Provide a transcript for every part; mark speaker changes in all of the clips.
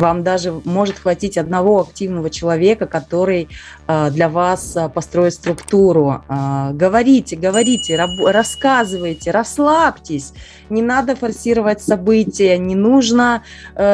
Speaker 1: Вам даже может хватить одного активного человека, который э, для вас э, построит структуру. Э, говорите, говорите, рассказывайте, расслабьтесь. Не надо форсировать события, не нужно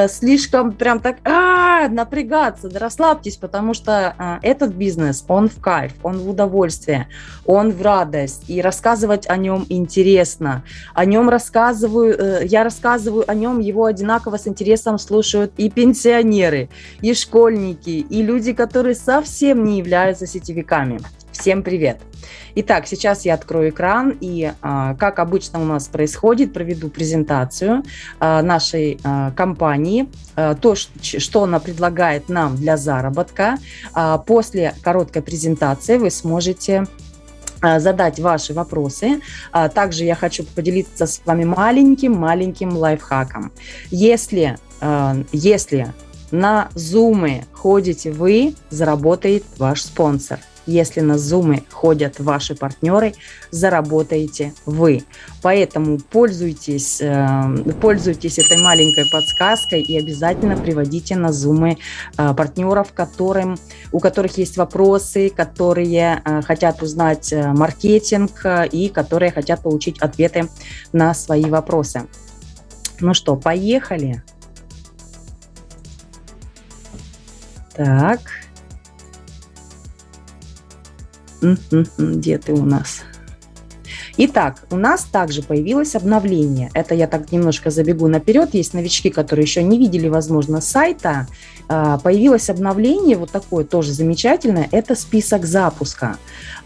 Speaker 1: слишком прям так а, напрягаться. Да расслабьтесь, потому что этот бизнес, он в кайф, он в удовольствие, он в радость. И рассказывать о нем интересно. О нем рассказываю, я рассказываю о нем, его одинаково с интересом слушают и пенсионеры, пенсионеры, и школьники, и люди, которые совсем не являются сетевиками. Всем привет! Итак, сейчас я открою экран и, а, как обычно у нас происходит, проведу презентацию а, нашей а, компании, то, что она предлагает нам для заработка. После короткой презентации вы сможете задать ваши вопросы. Также я хочу поделиться с вами маленьким-маленьким лайфхаком. Если если на Zoom ходите вы, заработает ваш спонсор. Если на Zoom ходят ваши партнеры, заработаете вы. Поэтому пользуйтесь, э, пользуйтесь этой маленькой подсказкой и обязательно приводите на Zoom э, партнеров, которым, у которых есть вопросы, которые хотят узнать маркетинг и которые хотят получить ответы на свои вопросы. Ну что, поехали! Так. Где ты у нас? Итак, у нас также появилось обновление. Это я так немножко забегу наперед. Есть новички, которые еще не видели, возможно, сайта. А, появилось обновление, вот такое тоже замечательное. Это список запуска.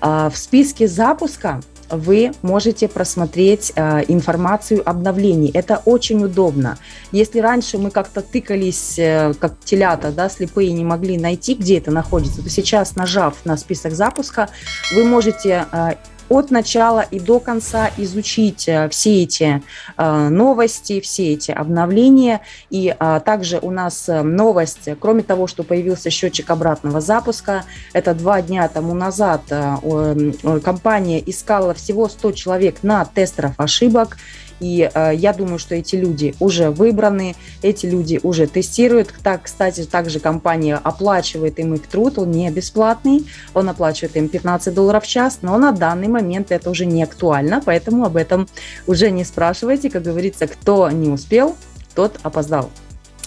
Speaker 1: А, в списке запуска вы можете просмотреть э, информацию обновлений. Это очень удобно. Если раньше мы как-то тыкались, э, как телята, да, слепые, не могли найти, где это находится, то сейчас, нажав на список запуска, вы можете э, от начала и до конца изучить э, все эти э, новости, все эти обновления. И а, также у нас э, новость, кроме того, что появился счетчик обратного запуска, это два дня тому назад компания искала всего 100 человек на тестеров ошибок, и э, я думаю, что эти люди уже выбраны, эти люди уже тестируют. Так, кстати, также компания оплачивает им их труд, он не бесплатный, он оплачивает им 15 долларов в час, но на данный момент это уже не актуально, поэтому об этом уже не спрашивайте. Как говорится, кто не успел, тот опоздал.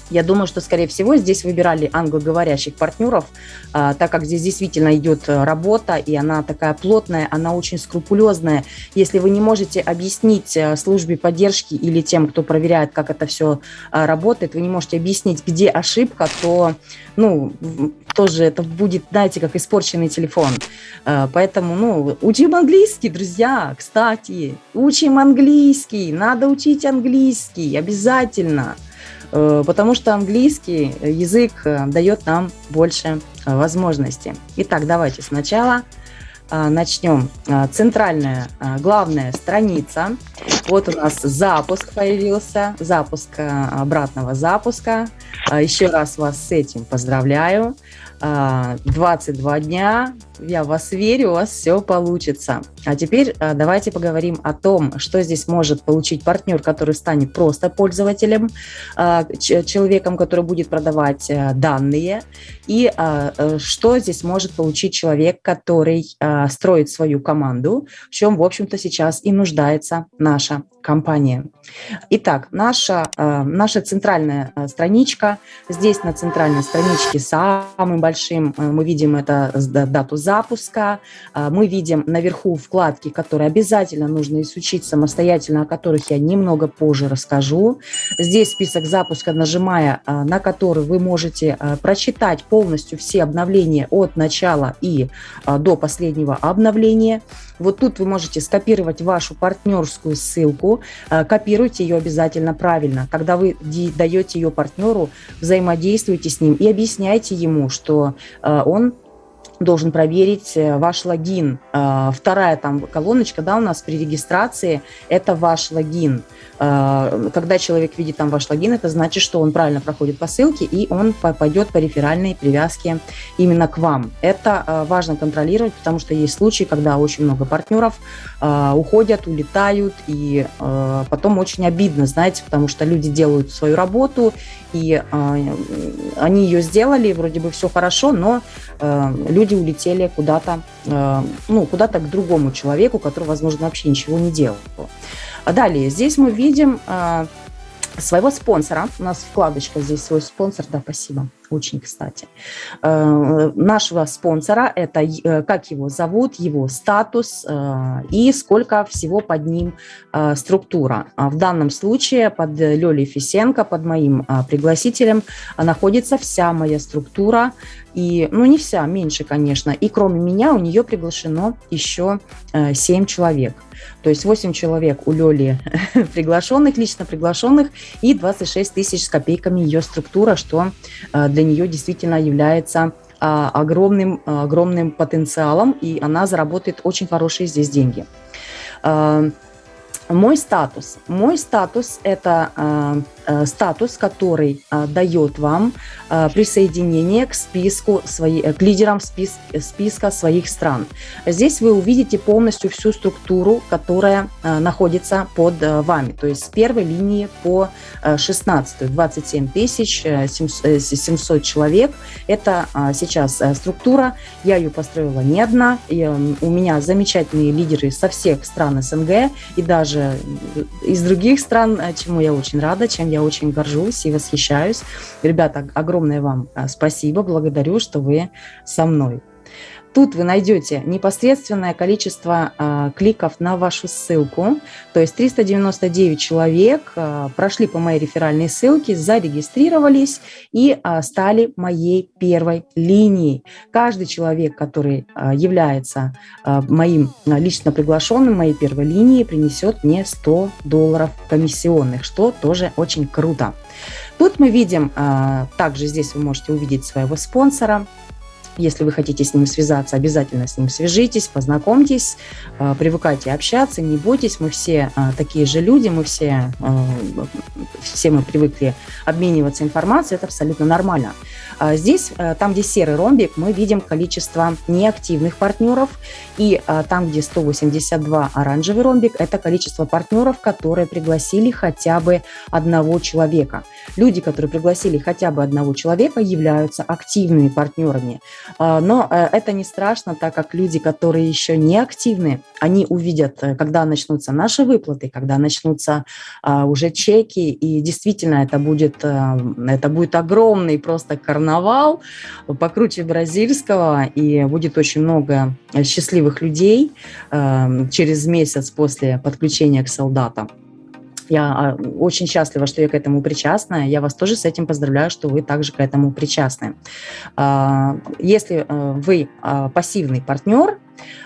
Speaker 1: Я думаю, что, скорее всего, здесь выбирали англоговорящих партнеров, а, так как здесь действительно идет э, работа, и она такая плотная, она очень скрупулезная. Если вы не можете объяснить э, службе поддержки или тем, кто проверяет, как это все а, работает, вы не можете объяснить, где ошибка, то, ну, тоже это будет, знаете, как испорченный телефон. Поэтому, ну, учим английский, друзья, кстати, учим английский, надо учить английский, обязательно. Э, потому что английский язык э, дает нам больше э, возможностей. Итак, давайте сначала начнем. Центральная, главная страница. Вот у нас запуск появился, запуск обратного запуска. Еще раз вас с этим поздравляю. 22 дня, я в вас верю, у вас все получится. А теперь а, давайте поговорим о том, что здесь может получить партнер, который станет просто пользователем, а, человеком, который будет продавать а, данные, и э, что здесь может получить человек, который строит свою команду, в чем, в общем-то, сейчас и нуждается наша компания. Итак, наша, наша центральная страничка. Здесь на центральной страничке самым большим мы видим это дату запуска. Мы видим наверху вкладки, которые обязательно нужно изучить самостоятельно, о которых я немного позже расскажу. Здесь список запуска, нажимая на который вы можете прочитать полностью все обновления от начала и до последнего обновления. Вот тут вы можете скопировать вашу партнерскую ссылку, копируйте ее обязательно правильно. Когда вы даете ее партнеру, взаимодействуйте с ним и объясняйте ему, что он должен проверить э, ваш логин. А, вторая там колоночка, да, у нас при регистрации – это ваш логин. А, когда человек видит там ваш логин, это значит, что он правильно проходит по ссылке, и он пойдет по реферальной привязке именно к вам. Это важно контролировать, потому что есть случаи, когда очень много партнеров уходят, улетают, и потом очень обидно, знаете, потому что люди делают свою работу, и они ее сделали, вроде бы все хорошо, но люди улетели куда-то, ну, куда-то к другому человеку, который, возможно, вообще ничего не делал. Далее, здесь мы видим а, своего спонсора. У нас вкладочка здесь свой спонсор, да, спасибо, очень кстати. Э, нашего спонсора, это э, как его зовут, его статус э, и сколько всего под ним структура. А в данном случае под Лёлей Фисенко, под моим пригласителем, находится вся моя структура, и, ну, не вся, меньше, конечно. И кроме меня у нее приглашено еще э, 7 человек. То есть 8 человек у Лёли приглашенных, лично приглашенных, и 26 тысяч с копейками ее структура, что э, для нее действительно является а, огромным, огромным потенциалом, и она заработает очень хорошие здесь деньги. Э, мой статус. Мой статус – это э, статус, который э, дает вам э, присоединение к списку, свои, э, к лидерам спис, списка своих стран. Здесь вы увидите полностью всю структуру, которая э, находится под э, вами. То есть с первой линии по э, 16, 27 тысяч 700 человек. Это э, сейчас э, структура. Я ее построила не одна. И, э, у меня замечательные лидеры со всех стран СНГ и даже из других стран, э, чему я очень рада, чем я очень горжусь и восхищаюсь. Ребята, огромное вам э, спасибо, благодарю, что вы со мной. Тут вы найдете непосредственное количество э, кликов на вашу ссылку. То есть 399 человек э, прошли по моей реферальной ссылке, зарегистрировались и э, стали моей первой линией. Каждый человек, который э, является э, моим лично приглашенным, моей первой линией, принесет мне 100 долларов комиссионных, что тоже очень круто. Тут мы видим, э, также здесь вы можете увидеть своего спонсора, если вы хотите с ним связаться, обязательно с ним свяжитесь, познакомьтесь, э, привыкайте общаться, не бойтесь, мы все э, такие же люди, мы все, э, все мы привыкли обмениваться информацией, это абсолютно нормально. А здесь, там, где серый ромбик, мы видим количество неактивных партнеров, и там, где 182 оранжевый ромбик, это количество партнеров, которые пригласили хотя бы одного человека. Люди, которые пригласили хотя бы одного человека, являются активными партнерами. А, но э, это не страшно, так как люди, которые еще не активны, они увидят, э, когда начнутся наши выплаты, когда начнутся а, уже чеки, и действительно это будет, э, это будет огромный просто карнавал, покруче бразильского, и будет очень много счастливых людей через месяц после подключения к солдатам. Я а, очень счастлива, что я к этому причастна. Я вас тоже с этим поздравляю, что вы также к этому причастны. А, если э, вы а, пассивный партнер,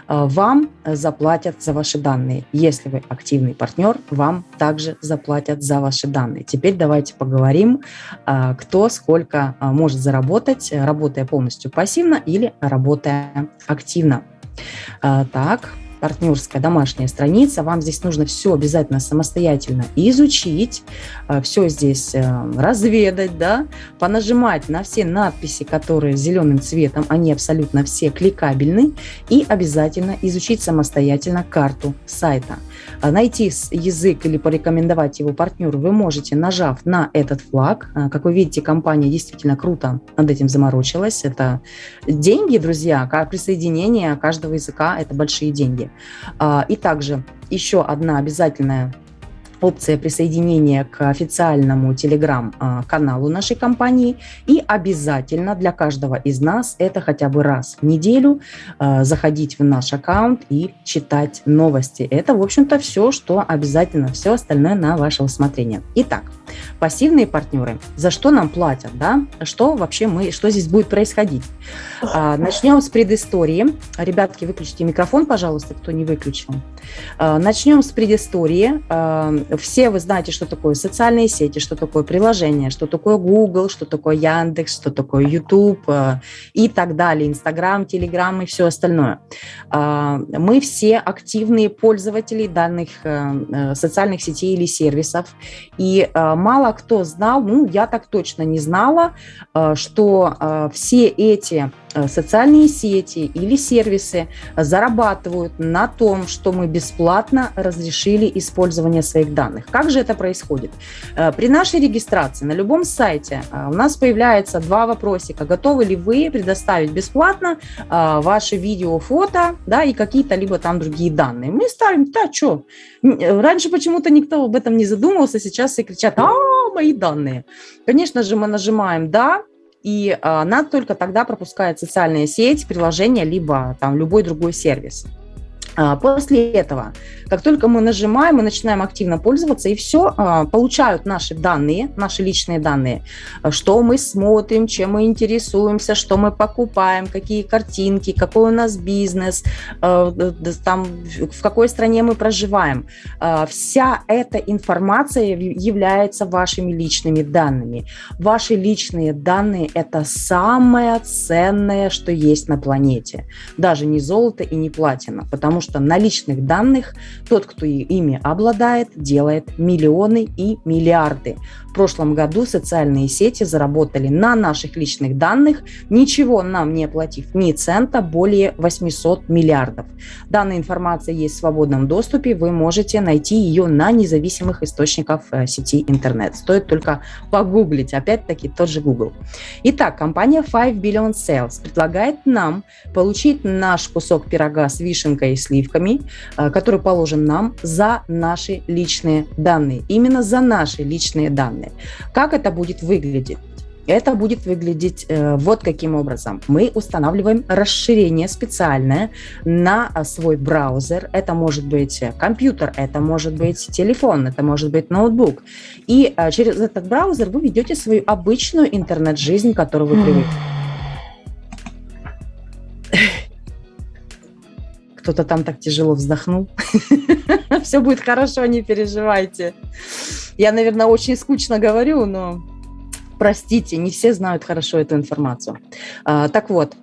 Speaker 1: вам заплатят за ваши данные. Если вы активный партнер, вам также заплатят за ваши данные. Теперь давайте поговорим, кто сколько может заработать, работая полностью пассивно или работая активно. Так, партнерская домашняя страница. Вам здесь нужно все обязательно самостоятельно изучить, э, все здесь э, разведать, да, понажимать на все надписи, которые зеленым цветом, они абсолютно все кликабельны, и обязательно изучить самостоятельно карту сайта. А найти язык или порекомендовать его партнеру вы можете, нажав на этот флаг. А, как вы видите, компания действительно круто над этим заморочилась. Это деньги, друзья, присоединение каждого языка – это большие деньги. А, и также еще одна обязательная опция присоединения к официальному телеграм-каналу нашей компании. И обязательно для каждого из нас это хотя бы раз в неделю э, заходить в наш аккаунт и читать новости. Это, в общем-то, все, что обязательно, все остальное на ваше усмотрение. Итак, пассивные партнеры, за что нам платят, да? Что вообще мы, что здесь будет происходить? А, начнем с предыстории. Ребятки, выключите микрофон, пожалуйста, кто не выключил. А, начнем с предыстории. А, все вы знаете, что такое социальные сети, что такое приложение, что такое Google, что такое Яндекс, что такое YouTube и так далее, Инстаграм, Телеграм и все остальное. Мы все активные пользователи данных социальных сетей или сервисов, и мало кто знал, ну, я так точно не знала, что все эти Э, социальные сети или сервисы зарабатывают на том, что мы бесплатно разрешили использование своих данных. Как же это происходит? Э, при нашей регистрации на любом сайте э, у нас появляется два вопросика. Готовы ли вы предоставить бесплатно ваши видео, фото да, и какие-то либо там другие данные? Мы ставим, да, что? Раньше почему-то никто об этом не задумывался, сейчас все кричат, а, мои данные. Конечно же, мы нажимаем «да», и а, она только тогда пропускает социальная сеть, приложение, либо там любой другой сервис. А, после этого, как только мы нажимаем, мы начинаем активно пользоваться, и все, а, получают наши данные, наши личные данные, что мы смотрим, чем мы интересуемся, что мы покупаем, какие картинки, какой у нас бизнес, а, там, в какой стране мы проживаем. Вся эта информация является вашими личными данными. Ваши личные данные – это самое ценное, что есть на планете. Даже не золото и не платина, потому что что на личных данных тот, кто ими обладает, делает миллионы и миллиарды прошлом году социальные сети заработали на наших личных данных, ничего нам не оплатив ни цента, более 800 миллиардов. Данная информация есть в свободном доступе, вы можете найти ее на независимых источниках э, сети интернет. Стоит только погуглить, опять-таки тот же Google. Итак, компания 5 Billion Sales предлагает нам получить наш кусок пирога с вишенкой и сливками, э, который положен нам за наши личные данные. Именно за наши личные данные. Как это будет выглядеть? Это будет выглядеть э, вот каким образом. Мы устанавливаем расширение специальное на э, свой браузер. Это может быть компьютер, это может быть телефон, это может быть ноутбук. И э, через этот браузер вы ведете свою обычную интернет-жизнь, которую вы привыкли. Кто-то там так тяжело вздохнул. Все будет хорошо, не переживайте. Я, наверное, очень скучно говорю, но простите, не все знают хорошо эту информацию. А, так вот,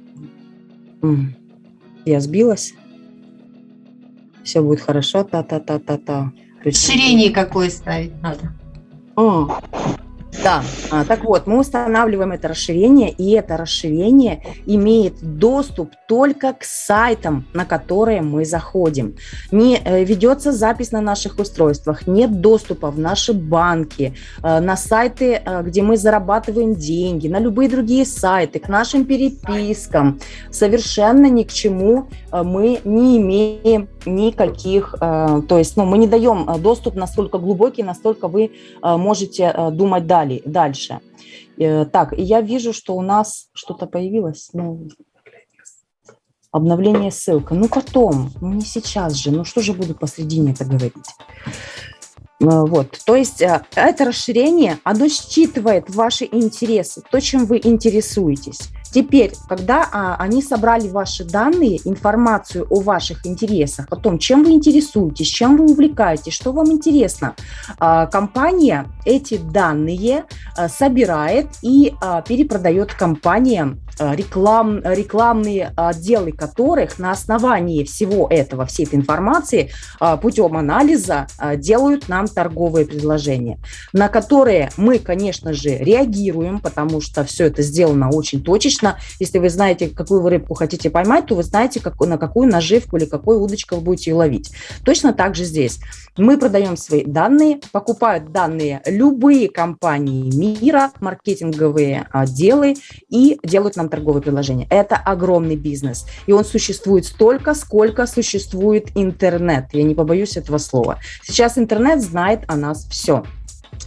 Speaker 1: я сбилась. Все будет хорошо, та-та-та-та-та.
Speaker 2: Расширение какое ставить надо?
Speaker 1: О, да, а, так вот, мы устанавливаем это расширение, и это расширение имеет доступ только к сайтам, на которые мы заходим. Не э, ведется запись на наших устройствах, нет доступа в наши банки, э, на сайты, э, где мы зарабатываем деньги, на любые другие сайты, к нашим перепискам. Совершенно ни к чему мы не имеем никаких, то есть ну, мы не даем доступ настолько глубокий, настолько вы можете думать дальше далее, дальше. Э, так, я вижу, что у нас что-то появилось. Ну, обновление ссылка. Ну, потом, ну, не сейчас же. Ну, что же буду посредине это говорить? Э, вот, то есть э, это расширение, оно считывает ваши интересы, то, чем вы интересуетесь. Теперь, когда а, они собрали ваши данные, информацию о ваших интересах, о том, чем вы интересуетесь, чем вы увлекаетесь, что вам интересно, а, компания эти данные а, собирает и а, перепродает компаниям реклам, рекламные отделы которых на основании всего этого, всей этой информации а, путем анализа делают нам торговые предложения, на которые мы, конечно же, реагируем, потому что все это сделано очень точечно, если вы знаете, какую вы рыбку хотите поймать, то вы знаете, как, на какую наживку или какой удочку вы будете ее ловить. Точно так же здесь. Мы продаем свои данные, покупают данные любые компании мира, маркетинговые отделы и делают нам торговые предложения. Это огромный бизнес. И он существует столько, сколько существует интернет. Я не побоюсь этого слова. Сейчас интернет знает о нас все.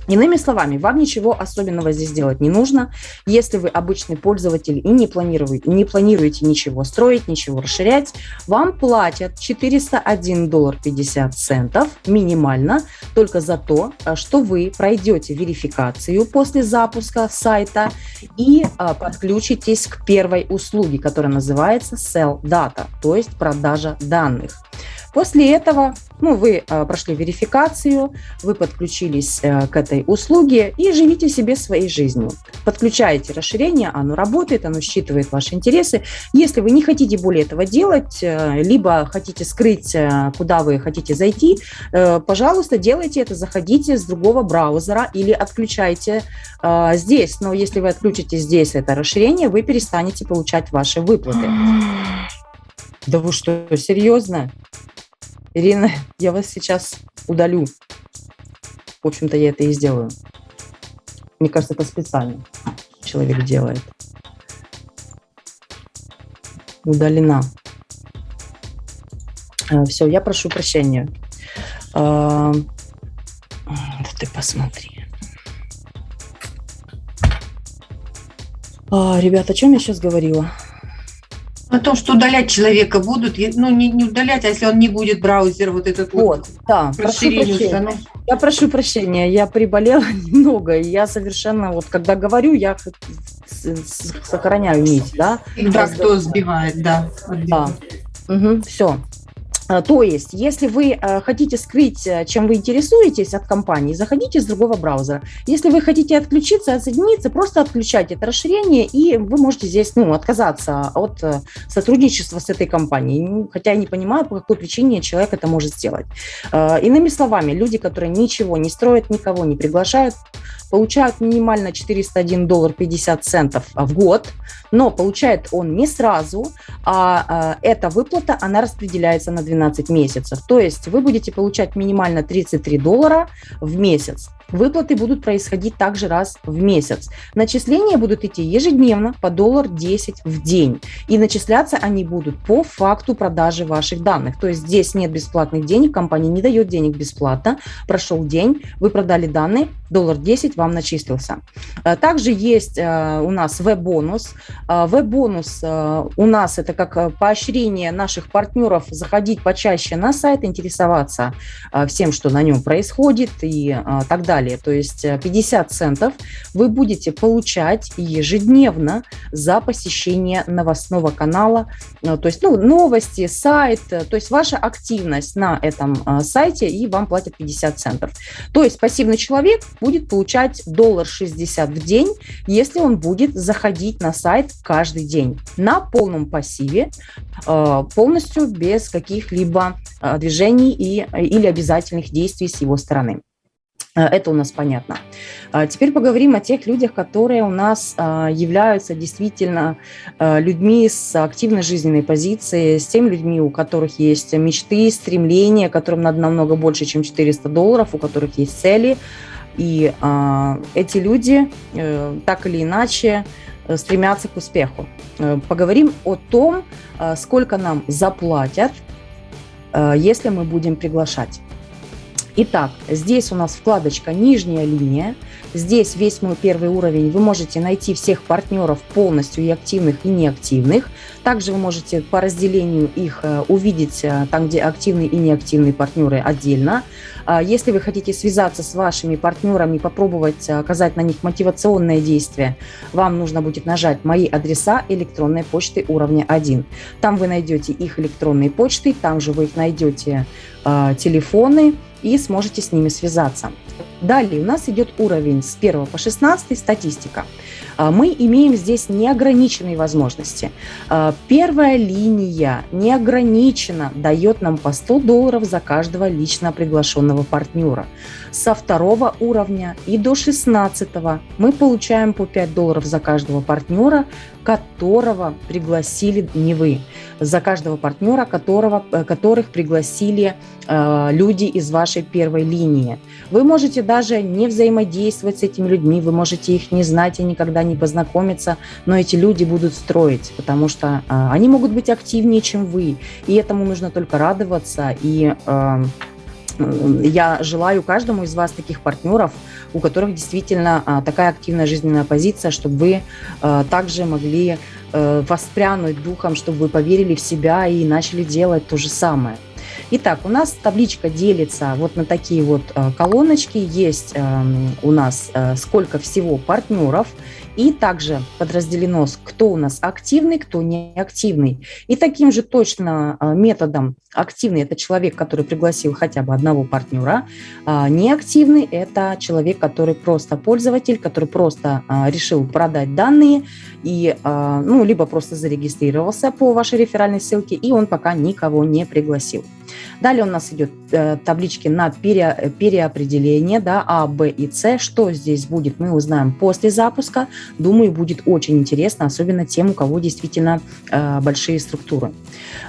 Speaker 1: Иными словами, вам ничего особенного здесь делать не нужно. Если вы обычный пользователь и не планируете, не планируете ничего строить, ничего расширять, вам платят 401 доллар 50 центов минимально только за то, э, что вы пройдете верификацию после запуска сайта и а, подключитесь к первой услуге, которая называется Sell Data, то есть продажа данных. После этого ну, вы э, прошли верификацию, вы подключились э, к этой услуге и живите себе своей жизнью. Подключаете расширение, оно работает, оно считывает ваши интересы. Если вы не хотите более этого делать, э, либо хотите скрыть, куда вы хотите зайти, пожалуйста, делайте это, заходите с другого браузера или отключайте здесь. Но если вы отключите здесь это расширение, вы перестанете получать ваши выплаты. Да вы что, серьезно? Ирина, я вас сейчас удалю. В общем-то, я это и сделаю. Мне кажется, это специально человек делает. Удалена. А, Все, я прошу прощения. Да ты посмотри. А, Ребята, о чем я сейчас говорила?
Speaker 2: О том, что удалять человека будут, ну не, не удалять, а если он не будет браузер вот этот вот,
Speaker 1: Вот, да, прошу прощения. Я прошу прощения, я приболела немного, и я совершенно, вот когда говорю, я сохраняю нить, да?
Speaker 2: Всегда кто сбивает, да.
Speaker 1: Да. все. То есть, если вы э, хотите скрыть, э, чем вы интересуетесь от компании, заходите с другого браузера. Если вы хотите отключиться, отсоединиться, просто отключайте это расширение, и вы можете здесь ну, отказаться от э, сотрудничества с этой компанией. Хотя я не понимаю, по какой причине человек это может сделать. Э, Иными словами, люди, которые ничего не строят, никого не приглашают, получают минимально 401 доллар 50 центов в год, но получает он не сразу, а, а, эта выплата, она распределяется на 12 месяцев. То есть вы будете получать минимально 33 доллара в месяц. Выплаты будут происходить также раз в месяц. Начисления будут идти ежедневно по доллар 10 в день. И начисляться они будут по факту продажи ваших данных. То есть здесь нет бесплатных денег, компания не дает денег бесплатно. Прошел день, вы продали данные, доллар 10 вам начислился. Э, Также есть э, у нас веб-бонус. Э, Веб-бонус у нас это как поощрение наших партнеров заходить почаще на сайт, интересоваться всем, что на нем происходит и так далее. То есть э, 50 центов вы будете получать ежедневно за посещение новостного канала, Э, то есть ну, новости, сайт, э, то есть ваша активность на этом э, сайте, и вам платят 50 центов. То есть пассивный человек будет получать доллар 60 в день, если он будет заходить на сайт каждый день на полном пассиве, э, полностью без каких-либо э, движений и, или обязательных действий с его стороны. Э, Это у нас понятно. А Теперь поговорим о тех людях, которые у нас а, являются действительно а, людьми с активной жизненной позицией, с теми людьми, у которых есть мечты, стремления, которым надо намного больше, чем 400 долларов, у которых есть цели. И а, эти люди э, так или иначе э, стремятся к успеху. Э, Поговорим о том, сколько нам заплатят, э, если мы будем приглашать. Итак, здесь у нас вкладочка «Нижняя линия». Здесь весь мой первый уровень. Вы можете найти всех партнеров полностью и активных, и неактивных. Также вы можете по разделению их э, увидеть э, там, где активные и неактивные партнеры отдельно. А Если вы хотите связаться с вашими партнерами, попробовать э, оказать на них мотивационное действие, вам нужно будет нажать «Мои адреса электронной почты уровня 1». Там вы найдете их электронные почты, там же вы их найдете телефоны и сможете с ними связаться. Далее у нас идет уровень с 1 по 16 статистика. А, Мы имеем здесь неограниченные возможности. А, Первая линия неограниченно дает нам по 100 долларов за каждого лично приглашенного партнера. Со второго уровня и до 16 мы получаем по 5 долларов за каждого партнера, которого пригласили не вы, за каждого партнера, которого, э, которых пригласили э, люди из вашей первой линии. Вы можете даже не взаимодействовать с этими людьми, вы можете их не знать и никогда не познакомиться, но эти люди будут строить, потому что э, они могут быть активнее, чем вы, и этому нужно только радоваться. И э, я желаю каждому из вас таких партнеров, у которых действительно а, такая активная жизненная позиция, чтобы вы также могли а, воспрянуть духом, чтобы вы поверили в себя и начали делать то же самое. Итак, у нас табличка делится вот на такие вот а, колоночки. Есть а, у нас а, сколько всего партнеров И также подразделено, кто у нас активный, кто неактивный. И таким же точно а, методом активный – это человек, который пригласил хотя бы одного партнера, а неактивный – это человек, который просто пользователь, который просто решил продать данные и, ну, либо просто зарегистрировался по вашей реферальной ссылке, и он пока никого не пригласил. Далее у нас идет э, таблички на пере, переопределение, да, А, Б и С. Что здесь будет, мы узнаем после запуска. Думаю, будет очень интересно, особенно тем, у кого действительно э, большие структуры.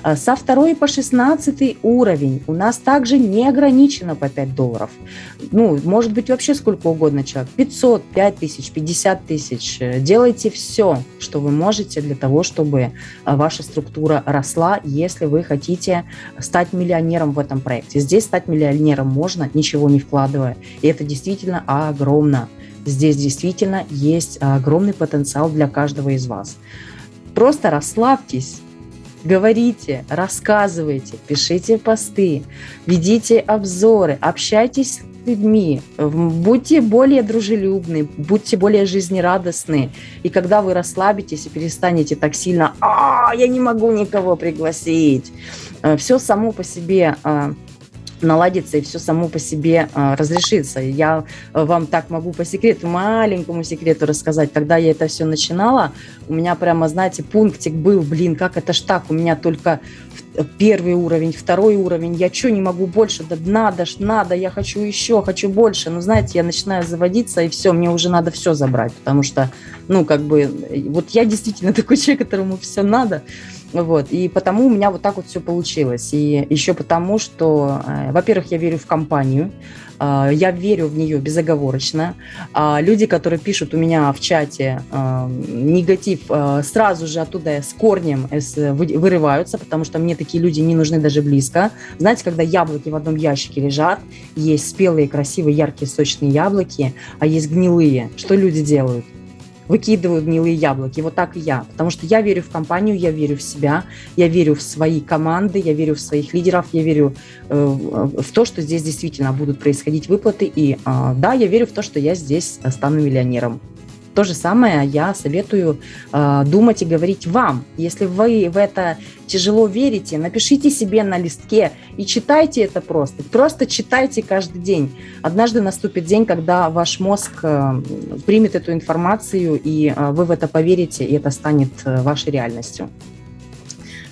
Speaker 1: Э, со 2 по 16 уровень у нас также не ограничено по 5 долларов. Ну, может быть вообще сколько угодно человек. 500, 5 тысяч, 50 тысяч. Делайте все, что вы можете для того, чтобы э, ваша структура росла, если вы хотите стать миллионером в этом проекте. Здесь стать миллионером можно, ничего не вкладывая. И это действительно огромно. Здесь действительно есть огромный потенциал для каждого из вас. Просто расслабьтесь, говорите, рассказывайте, пишите посты, ведите обзоры, общайтесь с людьми, будьте более дружелюбны, будьте более жизнерадостны. И когда вы расслабитесь и перестанете так сильно «А, я не могу никого пригласить», все само по себе а, наладится и все само по себе а, разрешится. Я вам так могу по секрету, маленькому секрету рассказать. Когда я это все начинала, у меня прямо, знаете, пунктик был, блин, как это ж так, у меня только первый уровень, второй уровень, я что, не могу больше, да надо ж, надо, я хочу еще, хочу больше. Но знаете, я начинаю заводиться, и все, мне уже надо все забрать, потому что, ну, как бы, вот я действительно такой человек, которому все надо, вот, и потому у меня вот так вот все получилось. И еще потому, что, э, во-первых, я верю в компанию, я верю в нее безоговорочно. А люди, которые пишут у меня в чате э, негатив, сразу же оттуда с корнем вырываются, потому что мне такие люди не нужны даже близко. Знаете, когда яблоки в одном ящике лежат, есть спелые, красивые, яркие, сочные яблоки, а есть гнилые. Что люди делают? Выкидываю гнилые яблоки. Вот так и я. Потому что я верю в компанию, я верю в себя, я верю в свои команды, я верю в своих лидеров, я верю э, в то, что здесь действительно будут происходить выплаты. И э, да, я верю в то, что я здесь стану миллионером. То же самое я советую э, думать и говорить вам. Если вы в это тяжело верите, напишите себе на листке и читайте это просто. Просто читайте каждый день. Однажды наступит день, когда ваш мозг э, примет эту информацию, и э, вы в это поверите, и это станет э, вашей реальностью.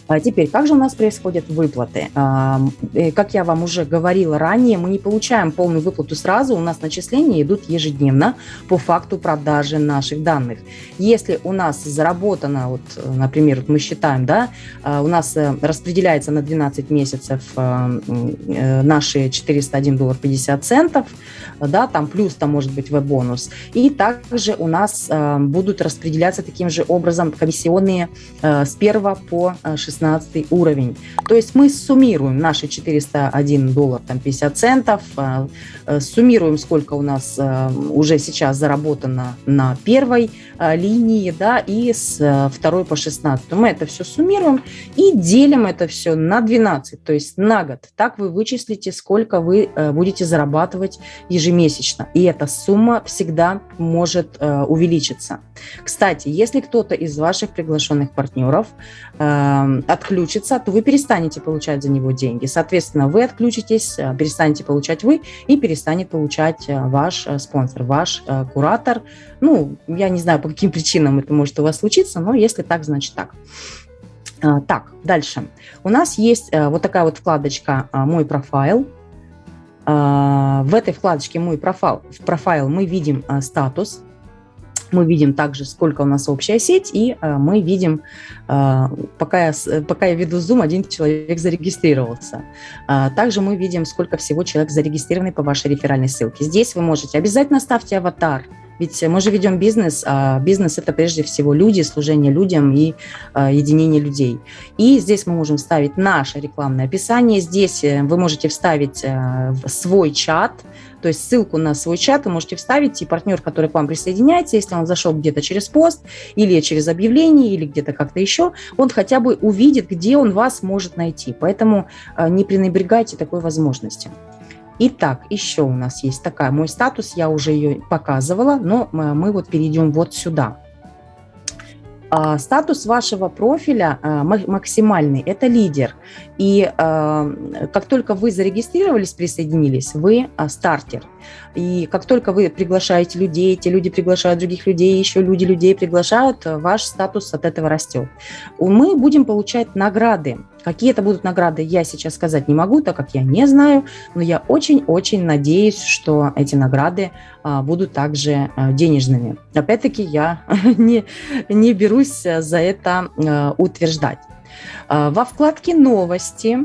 Speaker 1: А теперь, как же у нас происходят выплаты? А, э, как я вам уже говорила ранее, мы не получаем полную выплату сразу, у нас начисления идут ежедневно по факту продажи наших данных. Если у нас заработано, вот, например, мы считаем, да, а, у нас э, распределяется на 12 месяцев э, наши 401 доллар 50 центов, да, там плюс там может быть веб-бонус, и также у нас будут распределяться таким же образом комиссионные с 1 по 16 16 уровень. То есть мы суммируем наши 401 доллар там 50 центов, а, э, суммируем, сколько у нас э, уже сейчас заработано на первой линии, да, и с второй по 16. Мы это все суммируем и делим это все на 12, то есть на год. Так вы вычислите, сколько вы будете зарабатывать ежемесячно. И эта сумма всегда может увеличиться. Кстати, если кто-то из ваших приглашенных партнеров отключится, то вы перестанете получать за него деньги. Соответственно, вы отключитесь, э, перестанете получать вы и перестанет получать э, ваш э, спонсор, ваш куратор. Ну, я не знаю, по каким причинам это может у вас случиться, но если так, значит так. Так, дальше. У нас есть вот такая вот вкладочка «Мой профайл». В этой вкладочке «Мой профайл», в профайл мы видим статус, мы видим также, сколько у нас общая сеть, и э, мы видим, э, пока, я, пока я веду Zoom, один человек зарегистрировался. Э, также мы видим, сколько всего человек зарегистрированы по вашей реферальной ссылке. Здесь вы можете, обязательно ставьте аватар, ведь мы же ведем бизнес, а бизнес – это прежде всего люди, служение людям и э, единение людей. И здесь мы можем вставить наше рекламное описание. Здесь э, вы можете вставить э, свой чат, то есть ссылку на свой чат вы можете вставить, и партнер, который к вам присоединяется, если он зашел где-то через пост или через объявление, или где-то как-то еще, он хотя бы увидит, где он вас может найти. Поэтому э, не пренебрегайте такой возможностью. Итак, еще у нас есть такая, мой статус, я уже ее показывала, но мы вот перейдем вот сюда. А, статус вашего профиля а, максимальный – это лидер. И а, как только вы зарегистрировались, присоединились, вы стартер. И как только вы приглашаете людей, эти люди приглашают других людей, еще люди людей приглашают, ваш статус от этого растет. Мы будем получать награды. Какие это будут награды, я сейчас сказать не могу, так как я не знаю, но я очень-очень надеюсь, что эти награды а, будут также а, денежными. Опять-таки я не, не берусь за это а, утверждать. Во вкладке «Новости»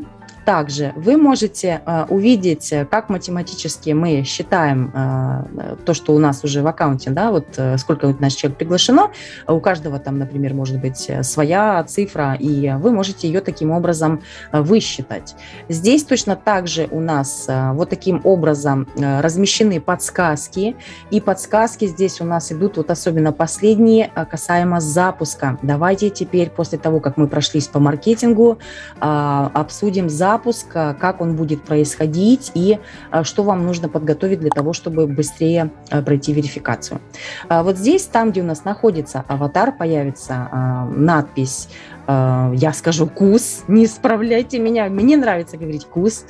Speaker 1: Также вы можете э, увидеть, э, как математически мы считаем э, то, что у нас уже в аккаунте, да, вот сколько вот наш человек приглашено. У каждого там, например, может быть своя цифра, и вы можете ее таким образом высчитать. Здесь точно так же у нас вот таким образом размещены подсказки, и подсказки здесь у нас идут вот особенно последние касаемо запуска. Давайте теперь после того, как мы прошлись по маркетингу, обсудим запуск запуск, как он будет происходить и а, что вам нужно подготовить для того, чтобы быстрее а, пройти верификацию. А, вот здесь, там, где у нас находится аватар, появится надпись я скажу КУС, не исправляйте меня, мне нравится говорить КУС.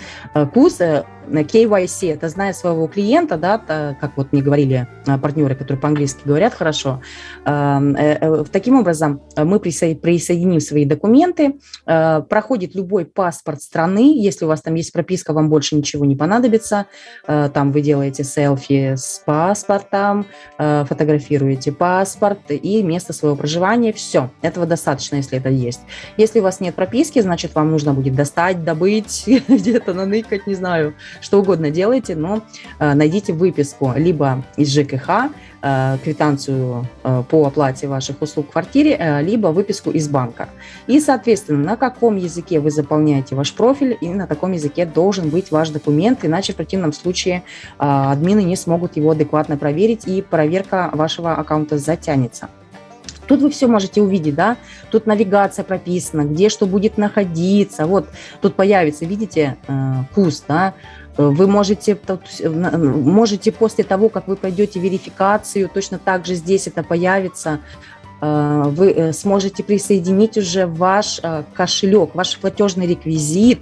Speaker 1: КУС э, KYC, это зная своего клиента, да, как вот мне говорили партнеры, которые по-английски говорят хорошо. Э, э, таким образом, мы присоединим свои документы, проходит любой паспорт страны, если у вас там есть прописка, вам больше ничего не понадобится, там вы делаете селфи с паспортом, фотографируете паспорт и место своего проживания, все, этого достаточно, если это есть. Если у вас нет прописки, значит, вам нужно будет достать, добыть, где-то наныкать, не знаю, что угодно делайте, но э, найдите выписку либо из ЖКХ, э, квитанцию э, по оплате ваших услуг в квартире, либо выписку из банка. И, соответственно, на каком языке вы заполняете ваш профиль, и на таком языке должен быть ваш документ, иначе в противном случае админы не смогут его адекватно проверить, и проверка вашего аккаунта затянется. Тут вы все можете увидеть, да, тут навигация прописана, где что будет находиться, вот тут появится, видите, куст, да, вы можете, можете после того, как вы пройдете верификацию, точно так же здесь это появится, э, вы э, сможете присоединить уже ваш э, кошелек, ваш платежный реквизит,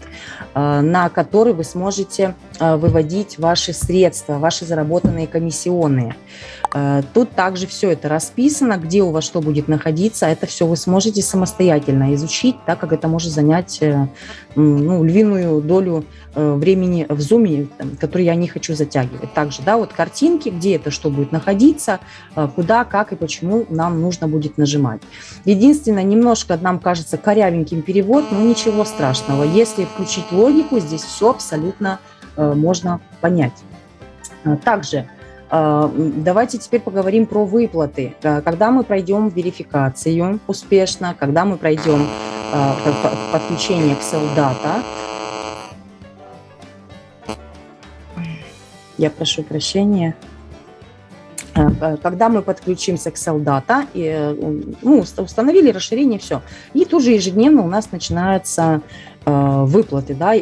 Speaker 1: на который вы сможете выводить ваши средства, ваши заработанные комиссионные. Э, тут также все это расписано, где у вас что будет находиться. Это все вы сможете самостоятельно изучить, так как это может занять э, ну, львиную долю э, времени в зуме, который я не хочу затягивать. Также, да, вот картинки, где это что будет находиться, куда, как и почему нам нужно будет нажимать. Единственное, немножко нам кажется корявеньким перевод, но ничего страшного. Если включить логику, здесь все абсолютно можно понять. Также давайте теперь поговорим про выплаты. А, когда мы пройдем верификацию успешно, когда мы пройдем а, подключение к Селдата, я прошу прощения, когда мы подключимся к Селдата, ну, установили расширение, все. И тут же ежедневно у нас начинается Э, выплаты, да,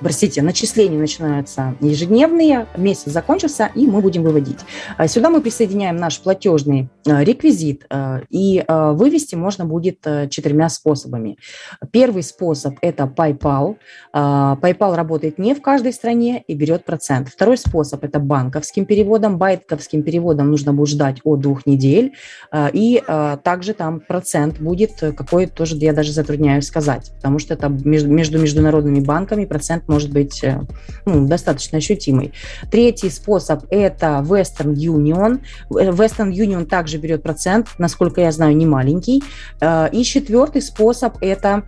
Speaker 1: простите, начисления начинаются ежедневные, месяц закончился, и мы будем выводить. А сюда мы присоединяем наш платежный э, реквизит, э, и вывести можно будет четырьмя способами. Первый способ – это PayPal. PayPal работает не в каждой стране и берет процент. Второй способ – это банковским переводом. Банковским переводом нужно будет ждать от двух недель, и также там процент будет какой тоже, я даже затрудняюсь сказать, потому что это между международными банками процент может быть э, ну, достаточно ощутимый. Третий способ – это Western Union. Western Union также берет процент, насколько я знаю, не маленький. Э, и четвертый способ – это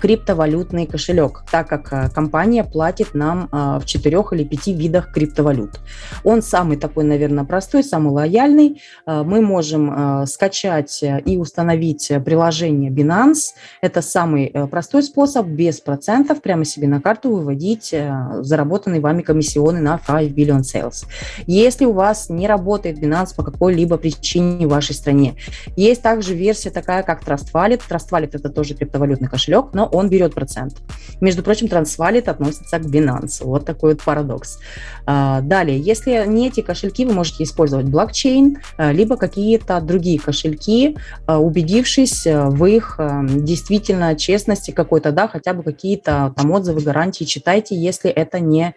Speaker 1: криптовалютный кошелек, так как э, компания платит нам э, в четырех или пяти видах криптовалют. Он самый такой, наверное, простой, самый лояльный. Э, мы можем скачать и установить приложение Binance. Это самый простой способ, без процентов, прямо себе на карту выводить заработанные вами комиссионы на 5 billion sales. Если у вас не работает Binance по какой-либо причине в вашей стране, есть также версия такая, как Trust Wallet. Trust Wallet – это тоже криптовалютный кошелек, но он берет процент. Между прочим, Transvalid относится к Binance. Вот такой вот парадокс. А, далее, если не эти кошельки, вы можете использовать блокчейн, а, либо какие-то другие кошельки, а, убедившись в их действительно честности какой-то, да, хотя бы какие-то там отзывы, гарантии читайте, если это не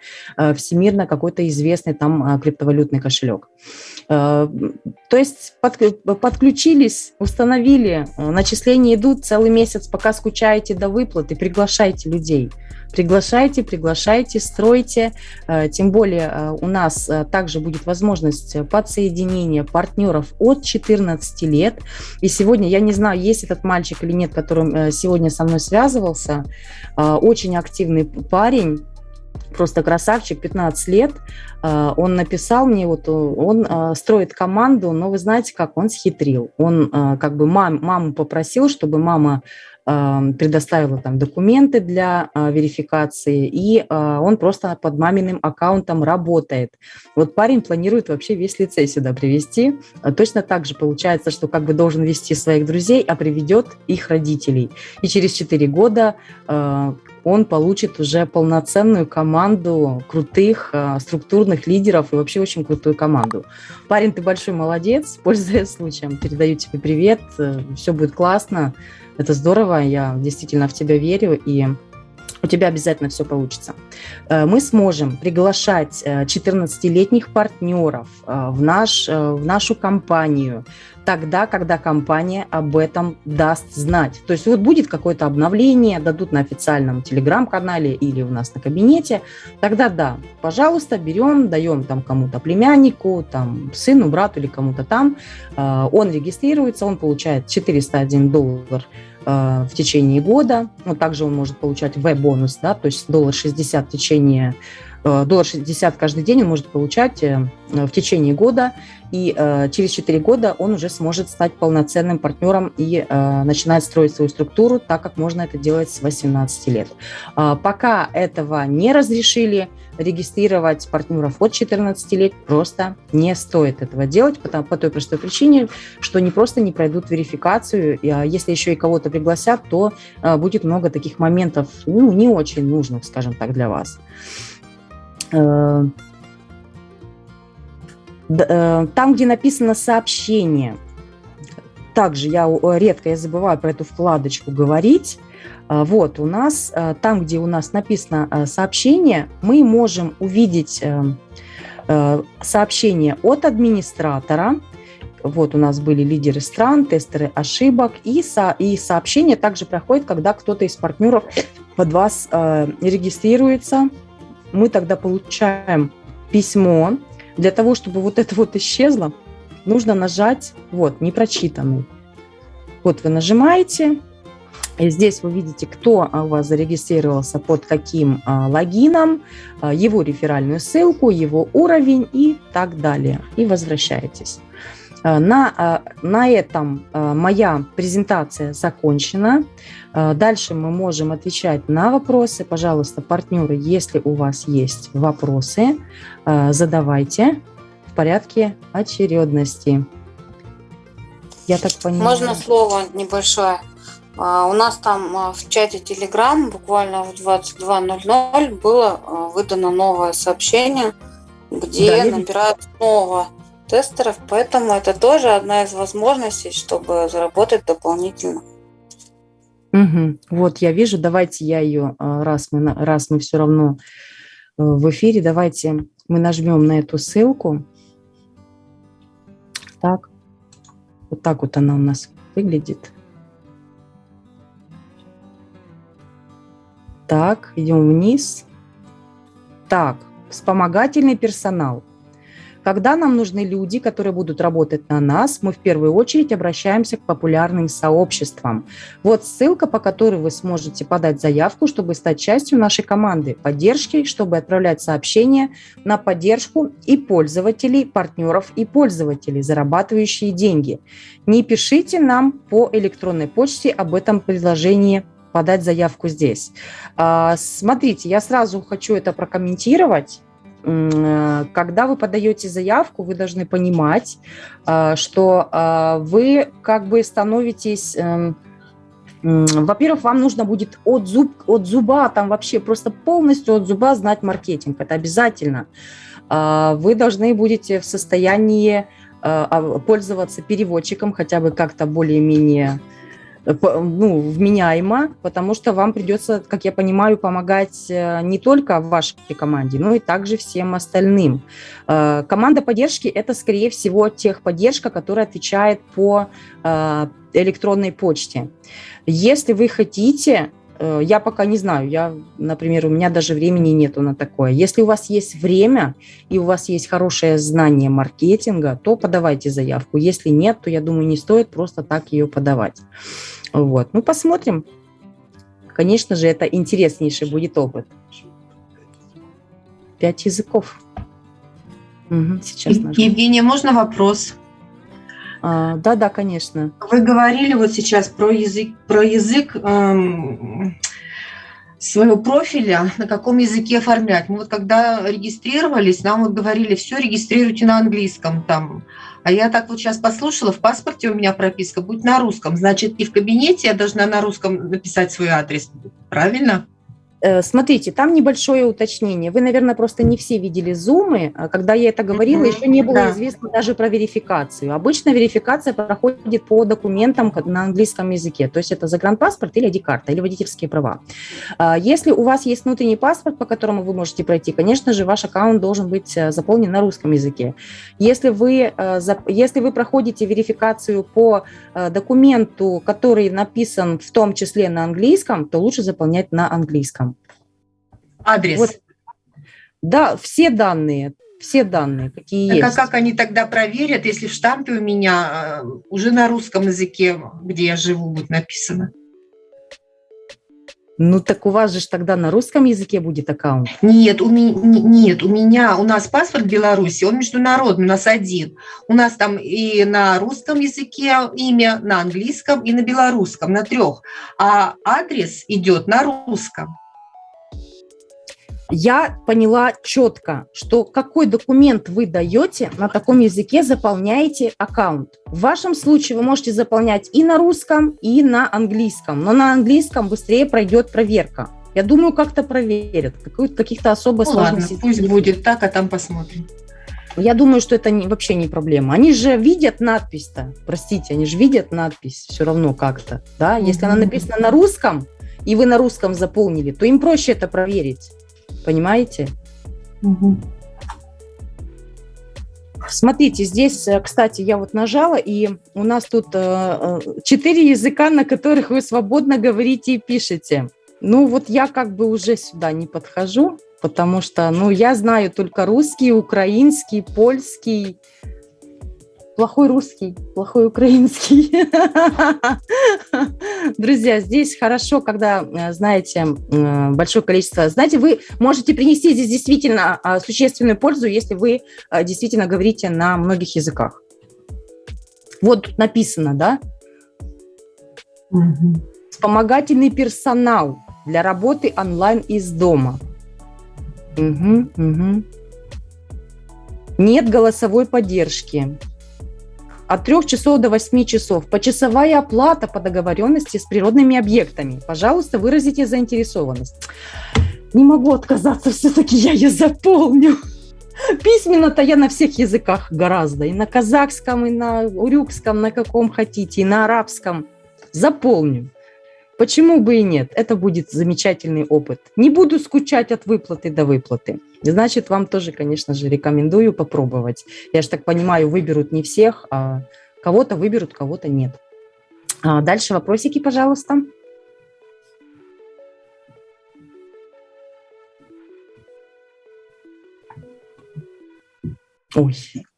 Speaker 1: всемирно какой-то известный там криптовалютный кошелек. То есть подключились, установили, начисления идут целый месяц, пока скучаете до выплаты, приглашайте людей. Приглашайте, приглашайте, стройте. Э, тем более э, у нас э, также будет возможность подсоединения партнеров от 14 лет. И сегодня, я не знаю, есть этот мальчик или нет, который сегодня со мной связывался, очень активный парень, просто красавчик, 15 лет. Он написал мне, вот он строит команду, но вы знаете, как он схитрил. Он как бы мам, маму попросил, чтобы мама предоставила там документы для а, верификации, и а, он просто под маминым аккаунтом работает. Вот парень планирует вообще весь лицей сюда привести. А точно так же получается, что как бы должен вести своих друзей, а приведет их родителей. И через 4 года он получит уже полноценную команду крутых структурных лидеров и вообще очень крутую команду. Парень, ты большой молодец, пользуясь случаем, передаю тебе привет, э, все будет классно. Это здорово, я действительно в тебя верю, и у тебя обязательно все получится. Э, мы сможем приглашать 14-летних э, партнеров э, в, наш, в нашу компанию тогда, когда компания об этом даст знать. То есть вот будет какое-то обновление, дадут на официальном телеграм-канале или у нас на кабинете, тогда да, пожалуйста, берем, даем там кому-то племяннику, там сыну, брату или кому-то там, он регистрируется, он получает 401 доллар в течение года. Ну, также он может получать В-бонус, да, то есть доллар 60 в течение Э, доллар 60 каждый день он может получать э, в течение года, и э, через 4 года он уже сможет стать полноценным партнером и начинать строить свою структуру, так как можно это делать с 18 лет. Пока этого не разрешили, регистрировать партнеров от 14 лет просто не стоит этого делать, потому, по той простой причине, что они просто не пройдут верификацию, если еще и кого-то пригласят, то будет много таких моментов, ну, не очень нужных, скажем так, для вас. Э, э, там, где написано сообщение, также я редко я забываю про эту вкладочку говорить. Э, вот у нас, там, где у нас написано сообщение, мы можем увидеть сообщение от администратора. Вот у нас были лидеры стран, тестеры ошибок. И, со, и сообщение также проходит, когда кто-то из партнеров под вас регистрируется мы тогда получаем письмо. Для того, чтобы вот это вот исчезло, нужно нажать вот непрочитанный. Вот вы нажимаете, и здесь вы видите, кто у вас зарегистрировался под каким а, логином, а, его реферальную ссылку, его уровень и так далее. И возвращаетесь. А, на, а, на этом а, моя презентация закончена. Дальше мы можем отвечать на вопросы. Пожалуйста, партнеры, если у вас есть вопросы, задавайте в порядке очередности.
Speaker 3: Я так понимаю. Можно слово небольшое? У нас там в чате Telegram буквально в 22.00 было выдано новое сообщение, где да, набирают снова тестеров, поэтому это тоже одна из возможностей, чтобы заработать дополнительно.
Speaker 1: Угу. Вот я вижу, давайте я ее, а, раз мы, раз мы все равно э, в эфире, давайте мы нажмем на эту ссылку. Так, вот так вот она у нас выглядит. Так, идем вниз. Так, вспомогательный персонал. Когда нам нужны люди, которые будут работать на нас, мы в первую очередь обращаемся к популярным сообществам. Вот ссылка, по которой вы сможете подать заявку, чтобы стать частью нашей команды поддержки, чтобы отправлять сообщения на поддержку и пользователей, партнеров и пользователей, зарабатывающие деньги. Не пишите нам по электронной почте об этом предложении подать заявку здесь. А, смотрите, я сразу хочу это прокомментировать когда вы подаете заявку, вы должны понимать, э, что э, вы как бы становитесь эм, Во-первых, вам нужно будет от, зуб, от зуба, там вообще просто полностью от зуба знать маркетинг. Это обязательно. Вы должны будете в состоянии а, пользоваться переводчиком хотя бы как-то более-менее Э, ну, вменяемо, потому что вам придется, как я понимаю, помогать э, не только вашей команде, но и также всем остальным. Э, команда поддержки – это, скорее всего, техподдержка, которая отвечает по электронной почте. Если вы хотите Э, я пока не знаю, я, например, у меня даже времени нету на такое. Если у вас есть время и у вас есть хорошее знание маркетинга, то подавайте заявку. Если нет, то, я думаю, не стоит просто так ее подавать. Вот. Ну, посмотрим. Конечно же, это интереснейший будет опыт. Пять языков.
Speaker 2: Угу, сейчас Евгения, можно вопрос?
Speaker 1: Да, да, конечно.
Speaker 2: Вы говорили вот сейчас про язык, про язык эм, своего профиля, на каком языке оформлять. Мы вот когда регистрировались, нам вот говорили, все регистрируйте на английском там. А я так вот сейчас послушала, в паспорте у меня прописка будет на русском. Значит, и в кабинете я должна на русском написать свой адрес. Правильно?
Speaker 1: Э, смотрите, там небольшое уточнение. Вы, наверное, просто не все видели зумы. А когда я это говорила, еще не было да. известно даже про верификацию. Обычно верификация проходит по документам на английском языке. То есть это загранпаспорт или ID-карта, или водительские права. А, если у вас есть внутренний паспорт, по которому вы можете пройти, конечно же, ваш аккаунт должен быть э, заполнен на русском языке. Если вы, э, если вы проходите верификацию по документу, который написан в том числе на английском, то лучше заполнять на английском.
Speaker 2: Адрес. Вот.
Speaker 1: Да, все данные, все данные, какие так
Speaker 2: есть. А как они тогда проверят, если в штампе у меня э, уже на русском языке, где я живу, будет написано?
Speaker 1: Ну так у вас же тогда на русском языке будет аккаунт?
Speaker 2: Нет, у меня, нет, у меня, у нас паспорт Беларуси, он международный, у нас один. У нас там и на русском языке имя, на английском и на белорусском, на трех. А адрес идет на русском
Speaker 1: я поняла четко, что какой документ вы даете, на таком языке заполняете аккаунт. В вашем случае вы можете заполнять и на русском, и на английском, но на английском быстрее пройдет проверка. Я думаю, как-то проверят. Каких-то особо ну,
Speaker 2: сложностей. Ладно, пусть будет так, а там посмотрим.
Speaker 1: Я думаю, что это не, вообще не проблема. Они же видят надпись-то, простите, они же видят надпись все равно как-то, да? Если mm-hmm. она написана на русском, и вы на русском заполнили, то им проще это проверить. Понимаете? Угу. Смотрите, здесь, э, кстати, я вот нажала, и у нас тут э, э, четыре языка, на которых вы свободно говорите и пишете. Ну вот я как бы уже сюда не подхожу, потому что, ну, я знаю только русский, украинский, польский, плохой русский, плохой украинский. Друзья, здесь хорошо, когда, э, знаете, большое количество... Знаете, вы можете принести здесь действительно а, существенную пользу, если вы э, действительно говорите на многих языках. Вот тут написано, да? Вспомогательный персонал для работы онлайн из дома. Угу, угу. Нет голосовой поддержки от 3 часов до 8 часов. Почасовая оплата по договоренности с природными объектами. Пожалуйста, выразите заинтересованность. Не могу отказаться, все-таки я ее заполню. Письменно-то я на всех языках гораздо. И на казахском, и на урюкском, на каком хотите, и на арабском. Заполню. Почему бы и нет? Это будет замечательный опыт. Не буду скучать от выплаты до выплаты. Значит, вам тоже, конечно же, рекомендую попробовать. Я же так понимаю, выберут не всех, а кого-то выберут, кого-то нет. А дальше вопросики, пожалуйста. Ой,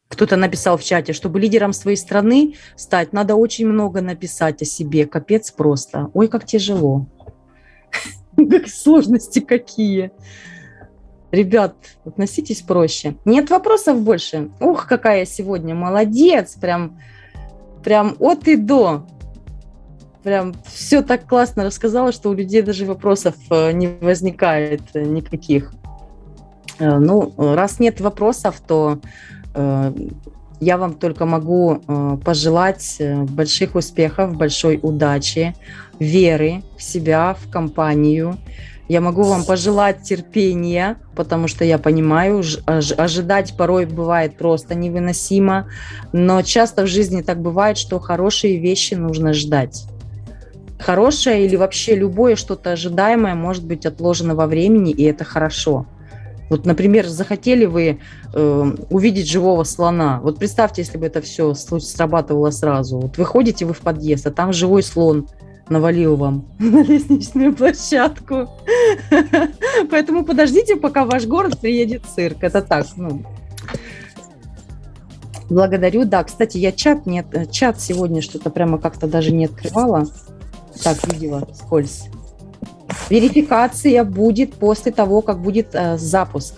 Speaker 1: кто-то написал в чате, чтобы лидером своей страны стать, надо очень много написать о себе. Капец просто. Ой, как тяжело. Сложности какие. Ребят, относитесь проще. Нет вопросов больше. Ух, какая я сегодня молодец. Прям, прям от и до. Прям все так классно рассказала, что у людей даже вопросов э, не возникает э, никаких. Э, ну, раз нет вопросов, то Я вам только могу пожелать больших успехов, большой удачи, веры в себя, в компанию. Я могу вам пожелать терпения, потому что я понимаю, ожидать порой бывает просто невыносимо, но часто в жизни так бывает, что хорошие вещи нужно ждать. Хорошее или вообще любое что-то ожидаемое может быть отложено во времени, и это хорошо. Вот, например, захотели вы э, увидеть живого слона. Вот представьте, если бы это все срабатывало сразу. Вот выходите вы в подъезд, а там живой слон навалил вам на лестничную площадку. Поэтому подождите, пока в ваш город приедет цирк. Это так, ну. Благодарю. Да, кстати, я чат нет, чат сегодня что-то прямо как-то даже не открывала. Так, видела, скользь. Верификация будет после того, как будет э, запуск.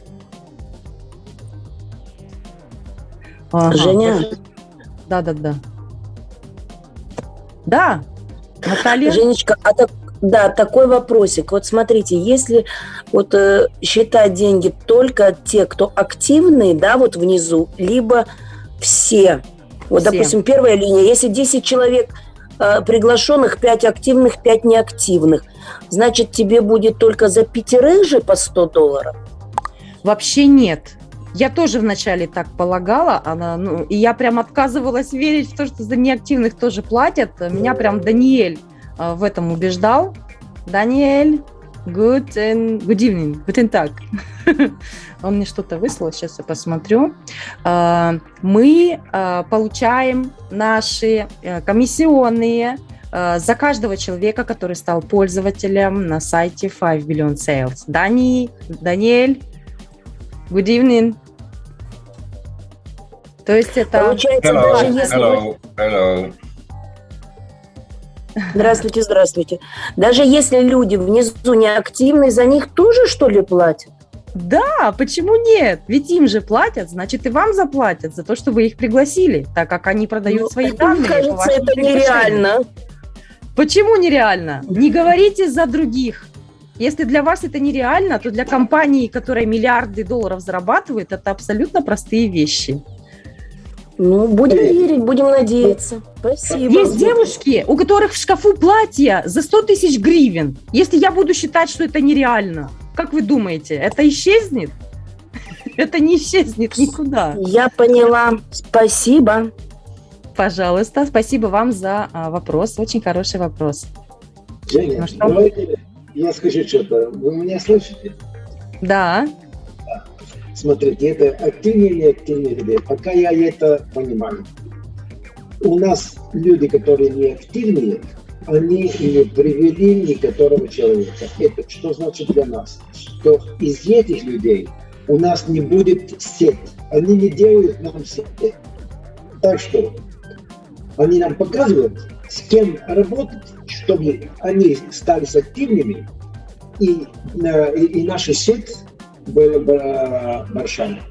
Speaker 4: Ага. Женя?
Speaker 1: Да, да, да. Да, Наталья?
Speaker 4: Женечка, а так, да, такой вопросик. Вот смотрите, если вот э, считать деньги только те, кто активные, да, вот внизу, либо все. Вот, все. допустим, первая линия, если 10 человек э, приглашенных, 5 активных, 5 неактивных, значит, тебе будет только за пятерых же по 100 долларов?
Speaker 1: Вообще нет. Я тоже вначале так полагала, она, ну, и я прям отказывалась верить в то, что за неактивных тоже платят. Меня прям Даниэль э, в этом убеждал. Даниэль, good, and, good evening, guten Tag. Он мне что-то выслал, сейчас я посмотрю. Э, мы э, получаем наши э, комиссионные за каждого человека, который стал пользователем на сайте 5 Billion Sales. Дани, Даниэль, good evening. То есть это...
Speaker 4: Получается, hello, даже если... Hello, hello. Здравствуйте, здравствуйте. Даже если люди внизу не активны, за них тоже, что ли, платят?
Speaker 1: Да, почему нет? Ведь им же платят, значит и вам заплатят за то, что вы их пригласили, так как они продают ну, свои данные. Мне
Speaker 4: кажется, это нереально.
Speaker 1: Почему нереально? Не говорите за других. Если для вас это нереально, то для компании, которая миллиарды долларов зарабатывает, это абсолютно простые вещи.
Speaker 4: Ну, будем верить, будем надеяться. Спасибо.
Speaker 1: Есть девушки, у которых в шкафу платья за 100 тысяч гривен. Если я буду считать, что это нереально, как вы думаете, это исчезнет? Это не исчезнет никуда.
Speaker 4: Я поняла. Спасибо.
Speaker 1: Пожалуйста, спасибо вам за а, вопрос. Очень хороший вопрос.
Speaker 5: Женя, ну, что? давайте я скажу что-то. Вы меня слышите?
Speaker 1: Да.
Speaker 5: Смотрите, это активнее или активнее? Пока я это понимаю. У нас люди, которые не активные, они не привели некоторого человека. Это что значит для нас? Что из этих людей у нас не будет сеть. Они не делают нам сеть. Так что они нам показывают, с кем работать, чтобы они стали активными, и, э, и, и наша сеть были большими.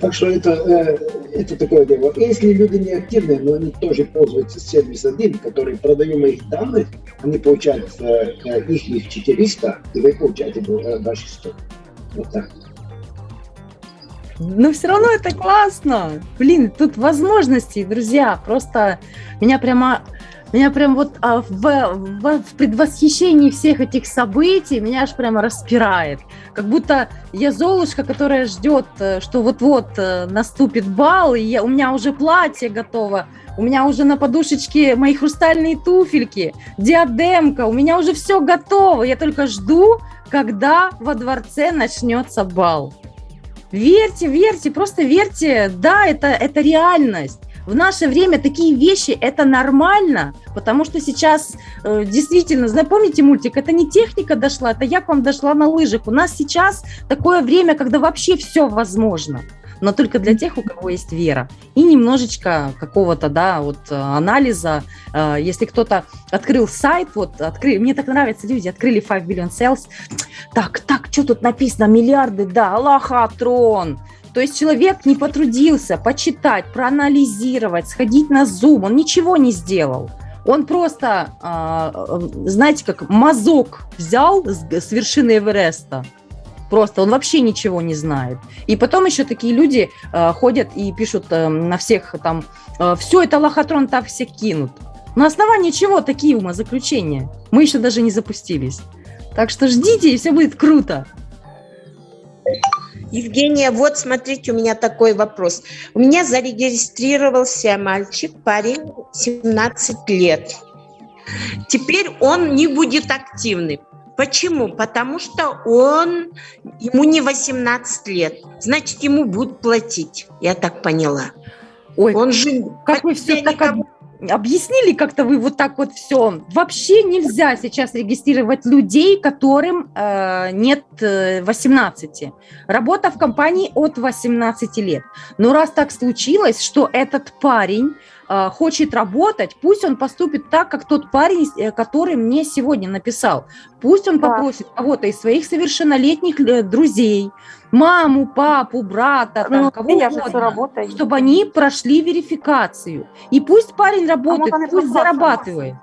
Speaker 5: Так что это, э, это такое дело. Если люди не активные, но они тоже пользуются сервис 1, который продаем их данные, они получают э, э их, их 400, и вы получаете ваши 100. Вот так.
Speaker 1: Но все равно это классно. Блин, тут возможности, друзья. Просто меня прямо меня прям вот а, в, в, в предвосхищении всех этих событий меня аж прямо распирает. Как будто я Золушка, которая ждет, э, что вот-вот э, наступит бал, и я, у меня уже платье готово, у меня уже на подушечке мои хрустальные туфельки, диадемка, у меня уже все готово. Я только жду, когда во дворце начнется бал. Верьте, верьте, просто верьте, да, это, это реальность. В наше время такие вещи это нормально, потому что сейчас э, действительно, помните мультик, это не техника дошла, это я к вам дошла на лыжах. У нас сейчас такое время, когда вообще все возможно но только для тех, у кого есть вера. И немножечко какого-то, да, вот э, анализа. Э, если кто-то открыл сайт, вот, открыли, мне так нравятся люди, открыли 5 billion sales. Так, так, что тут написано? Миллиарды, да, Аллахатрон. То есть человек не потрудился почитать, проанализировать, сходить на Zoom, он ничего не сделал. Он просто, а, знаете, как мазок взял с вершины Эвереста Просто он вообще ничего не знает. И потом еще такие люди э, ходят и пишут э, на всех там, э, все это лохотрон так всех кинут. На основании чего такие умозаключения? Мы еще даже не запустились. Так что ждите, и все будет круто.
Speaker 6: Евгения, вот смотрите, у меня такой вопрос. У меня зарегистрировался мальчик, парень, 17 лет. Теперь он не будет активным. Почему? Потому что он, ему не 18 лет. Значит, ему будут платить. Я так поняла.
Speaker 1: Ой, он же... Как вы все так никому объяснили как-то вы вот так вот все. Вообще нельзя сейчас регистрировать людей, которым э, нет 18. Э, Работа в компании от 18 лет. Но раз так случилось, что этот парень хочет работать, пусть он поступит так, как тот парень, э, который мне сегодня написал. Пусть он да. попросит кого-то из своих совершеннолетних э, друзей, маму, папу, брата, там, ну, кого угодно, чтобы они прошли верификацию. И пусть парень работает, а пусть зарабатывает.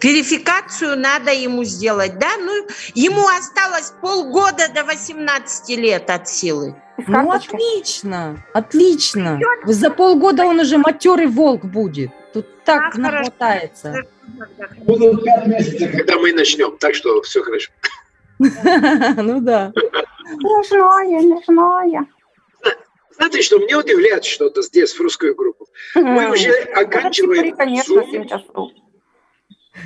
Speaker 6: Верификацию надо ему сделать, да? Ну, ему осталось полгода до 18 лет от силы.
Speaker 1: Ну, отлично, отлично. За полгода он уже матерый волк будет. Тут так а, нахватается.
Speaker 5: Будут пять месяцев, когда мы начнем, так что все хорошо.
Speaker 1: Ну да.
Speaker 3: Не знаю.
Speaker 5: Знаете, что мне удивляет что-то здесь, в русскую группу. Мы уже оканчиваем
Speaker 3: Конечно, сейчас
Speaker 5: а,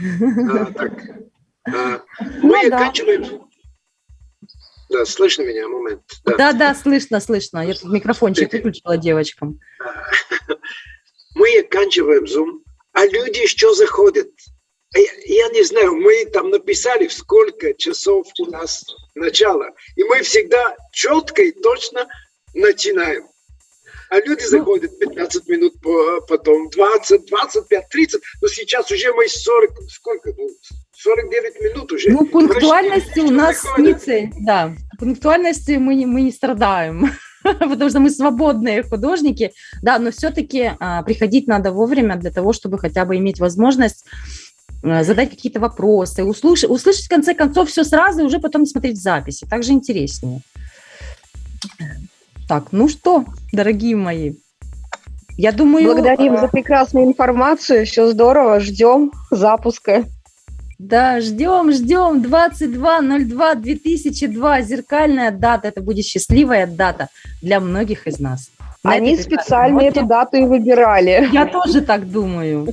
Speaker 5: так. А, мы ну, оканчиваем... Да, слышно меня? Момент.
Speaker 1: Да, да, да слышно, слышно. Я тут микрофончик выключила девочкам.
Speaker 5: Мы оканчиваем Zoom, а люди еще заходят. Я не знаю, мы там написали, сколько часов у нас начало. И мы всегда четко и точно начинаем. А люди ну, заходят 15 минут потом, 20, 25, 30. Но сейчас уже мы 40, сколько? 49 ну, минут уже.
Speaker 1: Ну, пунктуальности у нас не цель, да. Пунктуальности мы не, мы не страдаем, потому что мы свободные художники, да, но все-таки а, приходить надо вовремя для того, чтобы хотя бы иметь возможность Э, задать какие-то вопросы, услышать, услышать в конце концов все сразу и уже потом смотреть записи. Так же интереснее. Так, ну что, дорогие мои, я думаю...
Speaker 7: Благодарим а... за прекрасную информацию, все здорово, ждем запуска.
Speaker 1: Да, ждем, ждем, 22.02.2002, зеркальная дата, это будет счастливая дата для многих из нас.
Speaker 7: Они специально эту дату и выбирали.
Speaker 1: Я тоже так думаю.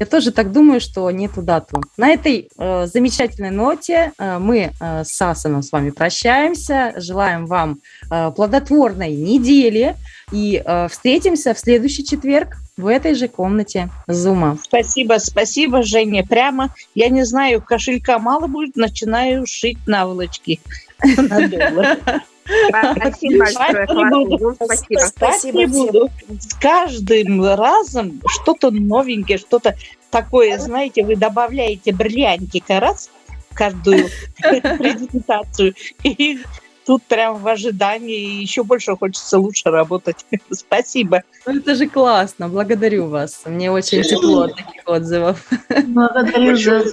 Speaker 1: Я тоже так думаю, что нету дату. На этой э, замечательной ноте э, мы э, с Асаном с вами прощаемся. Желаем вам э, плодотворной недели и э, встретимся в следующий четверг в этой же комнате Зума.
Speaker 8: Спасибо, спасибо, Женя. Прямо, я не знаю, кошелька мало будет, начинаю шить наволочки на доллар. Спасибо большое. Спасибо. Спасибо. Буду. С каждым разом что-то новенькое, что-то такое, знаете, вы добавляете бриллиантика раз в каждую презентацию, и тут прям в ожидании еще больше хочется лучше работать. Спасибо.
Speaker 1: Ну, это же классно, благодарю вас. Мне очень тепло от таких отзывов.
Speaker 5: Благодарю большое,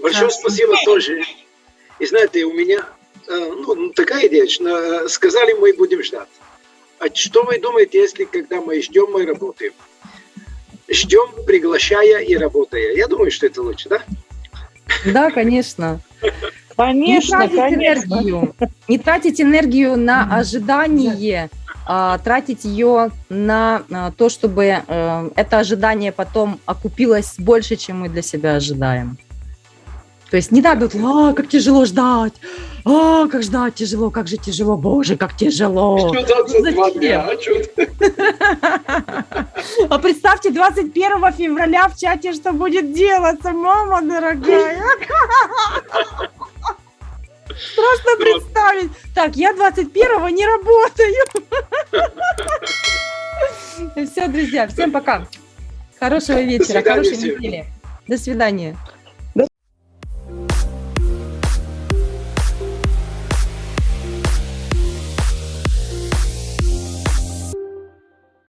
Speaker 5: большое спасибо тоже. И знаете, у меня ну, такая идея, э, сказали, мы будем ждать. А что вы думаете, если когда мы ждем, мы работаем? Ждем, приглашая и работая. Я думаю, что это лучше, да?
Speaker 1: Да, конечно.
Speaker 8: Конечно, не тратить конечно.
Speaker 1: Энергию, не тратить энергию на ожидание, а тратить ее на а, то, чтобы а, это ожидание потом окупилось больше, чем мы для себя ожидаем. То есть не надо, а, как тяжело ждать, а, как ждать тяжело, как же тяжело, боже, как тяжело. А представьте, 21 февраля в чате, что будет делаться, мама дорогая. Страшно представить. Так, я 21 не работаю. Все, друзья, всем пока. Хорошего вечера, хорошей недели. До свидания.